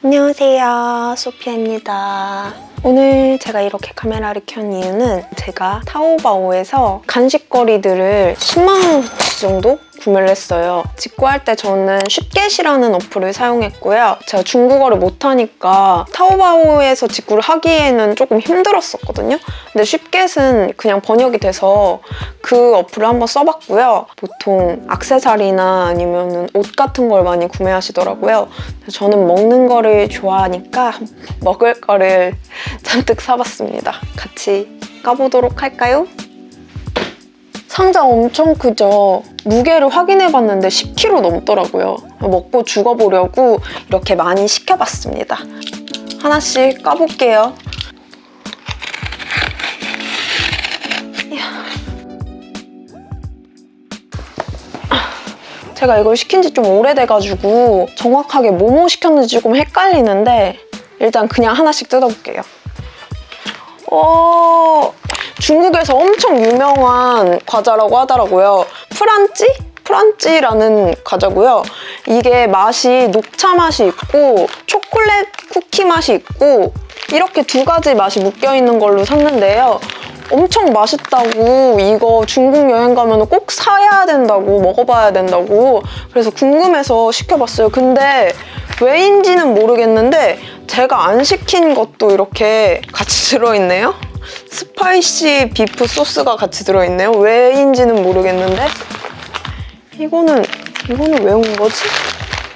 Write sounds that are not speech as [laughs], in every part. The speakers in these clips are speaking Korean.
안녕하세요. 소피아입니다. 오늘 제가 이렇게 카메라를 켠 이유는 제가 타오바오에서 간식거리들을 10만원치 정도 구매를 했어요. 직구할 때 저는 쉽겟이라는 어플을 사용했고요. 제가 중국어를 못하니까 타오바오에서 직구를 하기에는 조금 힘들었었거든요. 근데 쉽겟은 그냥 번역이 돼서 그 어플을 한번 써봤고요. 보통 악세사리나 아니면 옷 같은 걸 많이 구매하시더라고요. 저는 먹는 거를 좋아하니까 먹을 거를 [laughs] 잔뜩 사봤습니다. 같이 까보도록 할까요? 상자 엄청 크죠? 무게를 확인해봤는데 10kg 넘더라고요. 먹고 죽어보려고 이렇게 많이 시켜봤습니다. 하나씩 까볼게요. 제가 이걸 시킨 지 좀 오래돼가지고 정확하게 뭐뭐 시켰는지 조금 헷갈리는데 일단 그냥 하나씩 뜯어볼게요. 어, 중국에서 엄청 유명한 과자라고 하더라고요. 프란찌? 프란찌라는 과자고요. 이게 맛이 녹차 맛이 있고 초콜릿 쿠키 맛이 있고 이렇게 두 가지 맛이 묶여있는 걸로 샀는데요. 엄청 맛있다고 이거 중국 여행 가면 꼭 사야 된다고 먹어봐야 된다고 그래서 궁금해서 시켜봤어요. 근데 왜인지는 모르겠는데 제가 안 시킨 것도 이렇게 같이 [laughs] 들어있네요. spicy beef 소스가 같이 들어있네요. 왜인지는 모르겠는데 이거는 이거는 왜 온 거지?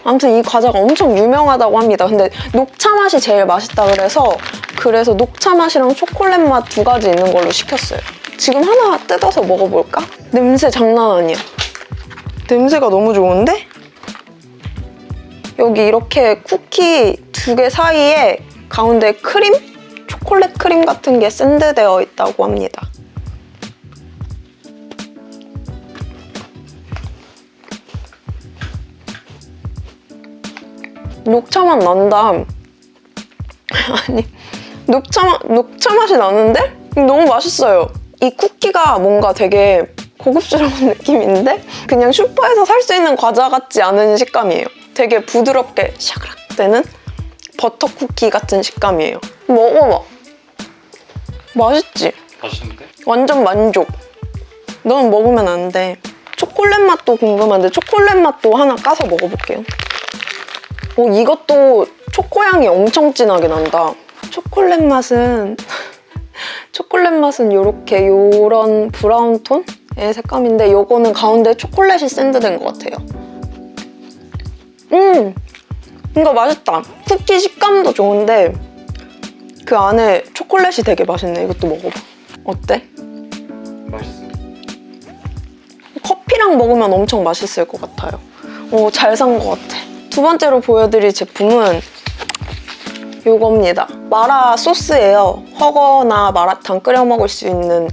아무튼 이 과자가 엄청 유명하다고 합니다. 근데 녹차 맛이 제일 맛있다 그래서 그래서 녹차 맛이랑 초콜릿 맛 두 가지 있는 걸로 시켰어요. 지금 하나 뜯어서 먹어볼까? 냄새 장난 아니야. 냄새가 너무 좋은데? 여기 이렇게 쿠키 두 개 사이에 가운데 크림? 초콜릿 크림 같은 게 샌드되어 있다고 합니다. 녹차 맛 난다. [laughs] 아니, 녹차, 맛, 녹차 맛이 나는데? 너무 맛있어요. 이 쿠키가 뭔가 되게 고급스러운 [laughs] 느낌인데 그냥 슈퍼에서 살 수 있는 과자 같지 않은 식감이에요. 되게 부드럽게 샤그락 되는 버터 쿠키 같은 식감이에요. 먹어봐. 맛있지? 맛있는데? 완전 만족. 넌 먹으면 안 돼. 초콜릿 맛도 궁금한데 초콜릿 맛도 하나 까서 먹어볼게요. 오, 이것도 초코향이 엄청 진하게 난다. 초콜릿 맛은 [laughs] 초콜릿 맛은 이렇게 요런 브라운 톤의 색감인데 이거는 가운데 초콜릿이 샌드된 것 같아요. 음! 이거 맛있다. 쿠키 식감도 좋은데 그 안에 초콜릿이 되게 맛있네. 이것도 먹어봐. 어때? 맛있어. 커피랑 먹으면 엄청 맛있을 것 같아요. 오, 잘산 것 같아. 두 번째로 보여드릴 제품은 이겁니다. 마라 소스예요. 허거나 마라탕 끓여 먹을 수 있는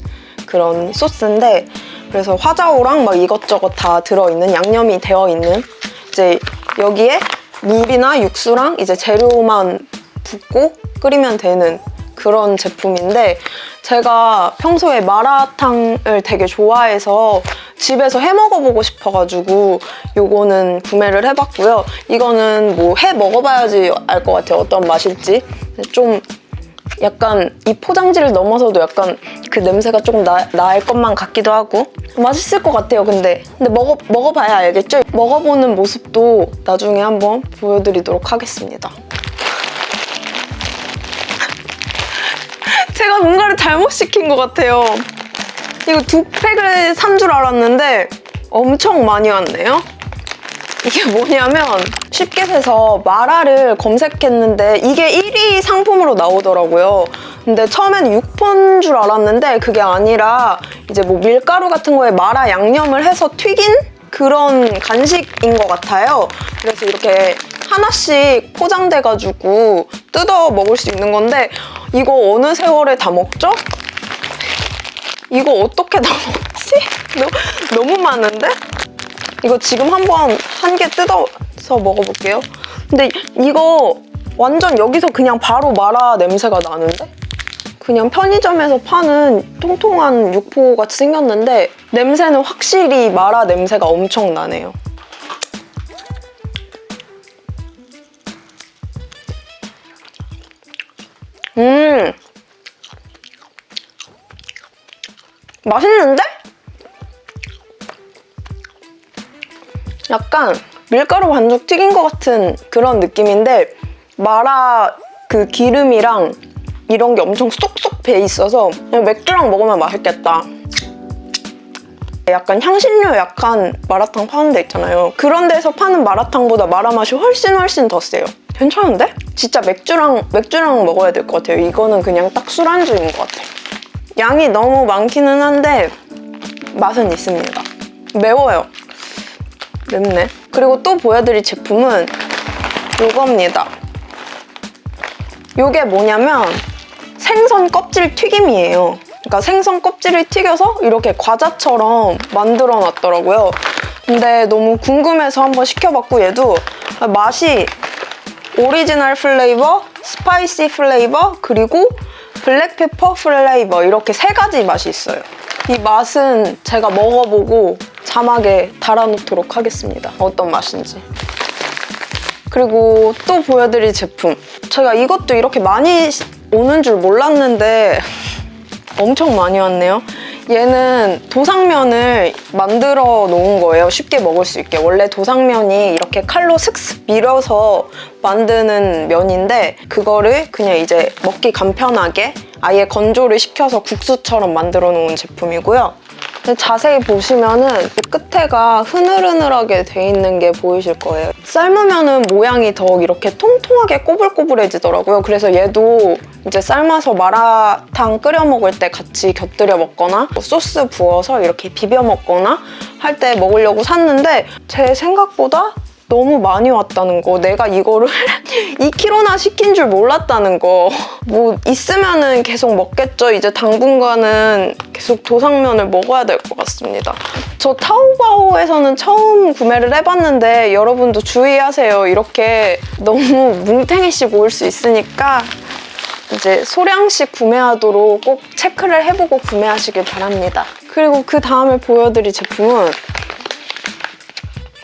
그런 소스인데 그래서 화자오랑 막 이것저것 다 들어있는 양념이 되어 있는 이제 여기에 물이나 육수랑 이제 재료만 붓고 끓이면 되는 그런 제품인데 제가 평소에 마라탕을 되게 좋아해서 집에서 해 먹어보고 싶어가지고 요거는 구매를 해봤고요. 이거는 뭐 해 먹어봐야지 알 것 같아요. 어떤 맛일지. 좀 약간 이 포장지를 넘어서도 약간 그 냄새가 조금 나, 날 것만 같기도 하고 맛있을 것 같아요 근데 근데 먹어, 먹어봐야 알겠죠? 먹어보는 모습도 나중에 한번 보여드리도록 하겠습니다 뭔가를 잘못 시킨 것 같아요 이거 두 팩을 산 줄 알았는데 엄청 많이 왔네요 이게 뭐냐면 쉽게 해서 마라를 검색했는데 이게 1위 상품으로 나오더라고요. 근데 처음에는 6폰 줄 알았는데 그게 아니라 이제 뭐 밀가루 같은 거에 마라 양념을 해서 튀긴 그런 간식인 것 같아요. 그래서 이렇게 하나씩 포장돼가지고 뜯어 먹을 수 있는 건데 이거 어느 세월에 다 먹죠? 이거 어떻게 다 먹지? 너무 많은데? 이거 지금 한번 한 개 뜯어서 먹어볼게요. 근데 이거 완전 여기서 그냥 바로 마라 냄새가 나는데? 그냥 편의점에서 파는 통통한 육포 같이 생겼는데 냄새는 확실히 마라 냄새가 엄청 나네요. 음. 맛있는데? 약간 밀가루 반죽 튀긴 것 같은 그런 느낌인데 마라 그 기름이랑 이런 게 엄청 쏙쏙 배 있어서 맥주랑 먹으면 맛있겠다. 약간 향신료 약한 마라탕 파는 데 있잖아요. 그런 데서 파는 마라탕보다 마라 맛이 훨씬 훨씬 더 세요. 괜찮은데? 진짜 맥주랑 맥주랑 먹어야 될 것 같아요. 이거는 그냥 딱 술안주인 것 같아요. 양이 너무 많기는 한데 맛은 있습니다. 매워요. 맵네. 그리고 또 보여드릴 제품은 이겁니다. 이게 뭐냐면 생선 껍질 튀김이에요. 그러니까 생선 껍질을 튀겨서 이렇게 과자처럼 만들어 놨더라고요. 근데 너무 궁금해서 한번 시켜봤고 얘도 맛이 original flavor, spicy flavor, 그리고 black pepper flavor 이렇게 세 가지 맛이 있어요. 이 맛은 제가 먹어보고 자막에 달아놓도록 하겠습니다. 어떤 맛인지. 그리고 또 보여드릴 제품. 제가 이것도 이렇게 많이 오는 줄 몰랐는데 엄청 많이 왔네요. 얘는 도상면을 만들어 놓은 거예요. 쉽게 먹을 수 있게. 원래 도상면이 이렇게 칼로 슥슥 밀어서 만드는 면인데 그거를 그냥 이제 먹기 간편하게 아예 건조를 시켜서 국수처럼 만들어 놓은 제품이고요. 자세히 보시면은 끝에가 흐느흐느하게 돼 있는 게 보이실 거예요. 삶으면은 모양이 더 이렇게 통통하게 꼬불꼬불해지더라고요. 그래서 얘도 이제 삶아서 마라탕 끓여 먹을 때 같이 곁들여 먹거나 뭐 소스 부어서 이렇게 비벼 먹거나 할 때 먹으려고 샀는데 제 생각보다 너무 많이 왔다는 거. 내가 이거를 [laughs] 2kg나 시킨 줄 몰랐다는 거 뭐 있으면은 계속 먹겠죠. 이제 당분간은 계속 도상면을 먹어야 될 것 같습니다. 저 타오바오에서는 처음 구매를 해봤는데 여러분도 주의하세요. 이렇게 너무 뭉탱이씩 올수 있으니까 이제 소량씩 구매하도록 꼭 체크를 해보고 구매하시길 바랍니다. 그리고 그 다음에 보여드릴 제품은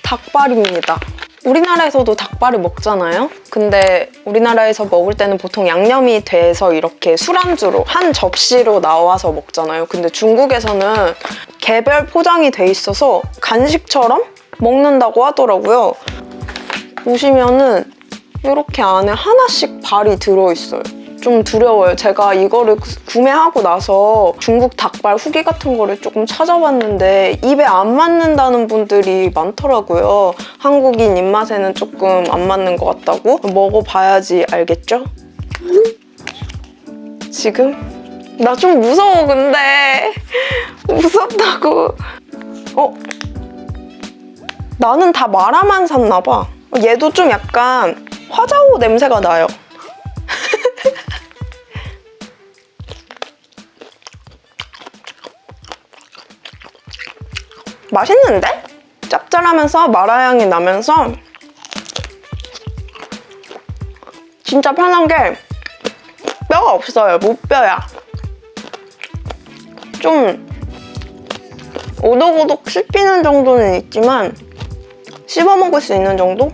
닭발입니다. 우리나라에서도 닭발을 먹잖아요? 근데 우리나라에서 먹을 때는 보통 양념이 돼서 이렇게 술안주로 한 접시로 나와서 먹잖아요. 근데 중국에서는 개별 포장이 돼 있어서 간식처럼 먹는다고 하더라고요. 보시면은 이렇게 안에 하나씩 발이 들어있어요. 좀 두려워요. 제가 이거를 구- 구매하고 나서 중국 닭발 후기 같은 거를 조금 찾아봤는데 입에 안 맞는다는 분들이 많더라고요. 한국인 입맛에는 조금 안 맞는 것 같다고? 먹어봐야지 알겠죠? 지금? 나 좀 무서워 근데 [laughs] 무섭다고 어? 나는 다 마라만 샀나 봐 얘도 좀 약간 화자오 냄새가 나요 맛있는데? 짭짤하면서 마라향이 나면서 진짜 편한 게 뼈가 없어요. 무뼈야. 좀 오독오독 씹히는 정도는 있지만 씹어 먹을 수 있는 정도?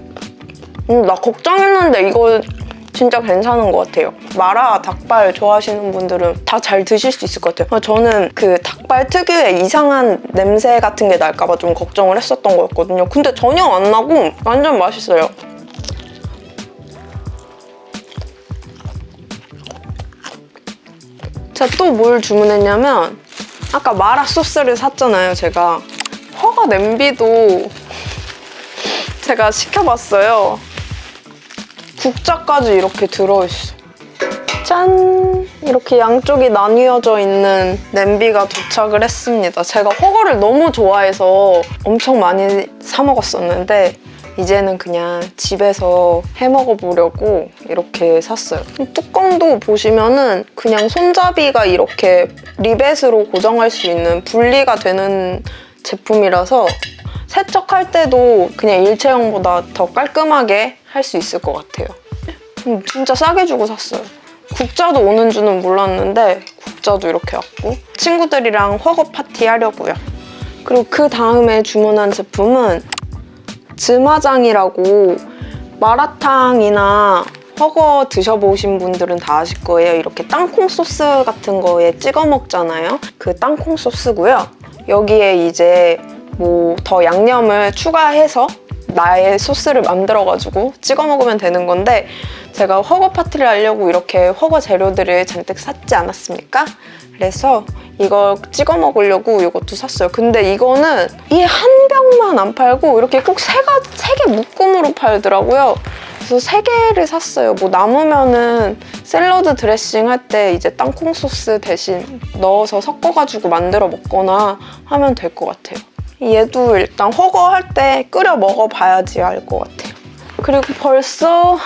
음, 나 걱정했는데 이거 진짜 괜찮은 것 같아요. 마라 닭발 좋아하시는 분들은 다 잘 드실 수 있을 것 같아요. 저는 그 닭발 특유의 이상한 냄새 같은 게 날까봐 좀 걱정을 했었던 거였거든요. 근데 전혀 안 나고 완전 맛있어요. 제가 또 뭘 주문했냐면 아까 마라 소스를 샀잖아요, 제가. 허가 냄비도 제가 시켜봤어요. 국자까지 이렇게 들어있어. 짠! 이렇게 양쪽이 나뉘어져 있는 냄비가 도착을 했습니다. 제가 허거를 너무 좋아해서 엄청 많이 사 먹었었는데 이제는 그냥 집에서 해 먹어보려고 이렇게 샀어요. 뚜껑도 보시면 은 그냥 손잡이가 이렇게 리벳으로 고정할 수 있는 분리가 되는 제품이라서 세척할 때도 그냥 일체형보다 더 깔끔하게 할 수 있을 것 같아요. 음, 진짜 싸게 주고 샀어요. 국자도 오는 줄은 몰랐는데 국자도 이렇게 왔고 친구들이랑 허거 파티 하려고요. 그리고 그 다음에 주문한 제품은 즈마장이라고 마라탕이나 허거 드셔보신 분들은 다 아실 거예요. 이렇게 땅콩 소스 같은 거에 찍어 먹잖아요. 그 땅콩 소스고요. 여기에 이제 뭐 더 양념을 추가해서 나의 소스를 만들어가지고 찍어 먹으면 되는 건데 제가 허거 파티를 하려고 이렇게 허거 재료들을 잔뜩 샀지 않았습니까? 그래서 이걸 찍어 먹으려고 이것도 샀어요. 근데 이거는 이 한 병만 안 팔고 이렇게 꼭 세 개 묶음으로 팔더라고요. 그래서 세 개를 샀어요. 뭐 남으면은 샐러드 드레싱 할 때 이제 땅콩 소스 대신 넣어서 섞어가지고 만들어 먹거나 하면 될 것 같아요. 얘도 일단 허거 할 때 끓여 먹어봐야지 알 것 같아요. 그리고 벌써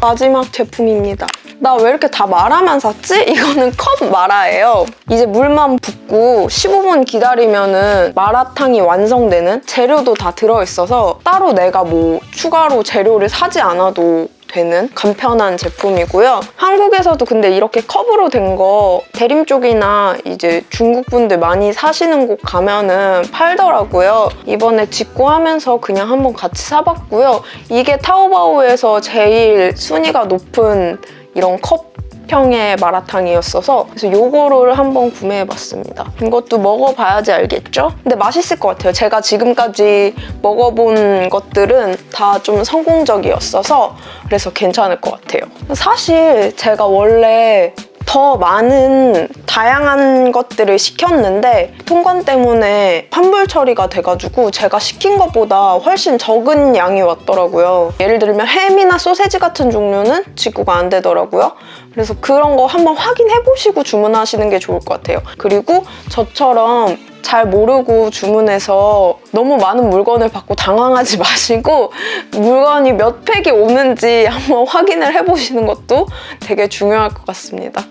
마지막 제품입니다. 나 왜 이렇게 다 마라만 샀지? [laughs] 이거는 컵 마라예요. 이제 물만 붓고 15분 기다리면 은 마라탕이 완성되는 재료도 다 들어있어서 따로 내가 뭐 추가로 재료를 사지 않아도 되는 간편한 제품이고요. 한국에서도 근데 이렇게 컵으로 된 거 대림 쪽이나 이제 중국 분들 많이 사시는 곳 가면은 팔더라고요. 이번에 직구하면서 그냥 한번 같이 사봤고요. 이게 타오바오에서 제일 순위가 높은 이런 컵 형의 마라탕이었어서 그래서 요거를 한번 구매해봤습니다. 이것도 먹어봐야지 알겠죠? 근데 맛있을 것 같아요. 제가 지금까지 먹어본 것들은 다 좀 성공적이었어서 그래서 괜찮을 것 같아요. 사실 제가 원래 더 많은 다양한 것들을 시켰는데 통관 때문에 환불 처리가 돼가지고 제가 시킨 것보다 훨씬 적은 양이 왔더라고요. 예를 들면 햄이나 소세지 같은 종류는 직구가 안 되더라고요. 그래서 그런 거 한번 확인해보시고 주문하시는 게 좋을 것 같아요. 그리고 저처럼 잘 모르고 주문해서 너무 많은 물건을 받고 당황하지 [laughs] 마시고 물건이 몇 팩이 오는지 한번 확인을 해보시는 것도 되게 중요할 것 같습니다.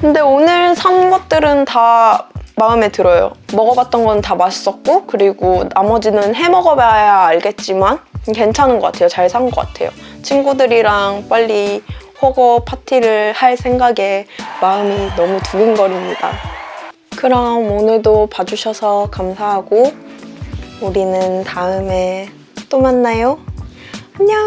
근데 오늘 산 것들은 다 마음에 들어요. 먹어봤던 건 다 맛있었고 그리고 나머지는 해먹어봐야 알겠지만 괜찮은 것 같아요. 잘 산 것 같아요. 친구들이랑 빨리 허거 파티를 할 생각에 마음이 너무 두근거립니다. 그럼 오늘도 봐주셔서 감사하고 우리는 다음에 또 만나요. 안녕.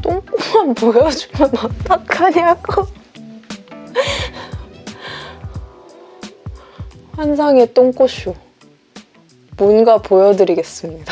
똥꼬만 보여주면 어떡하냐고. 환상의 똥꼬쇼. 뭔가 보여드리겠습니다.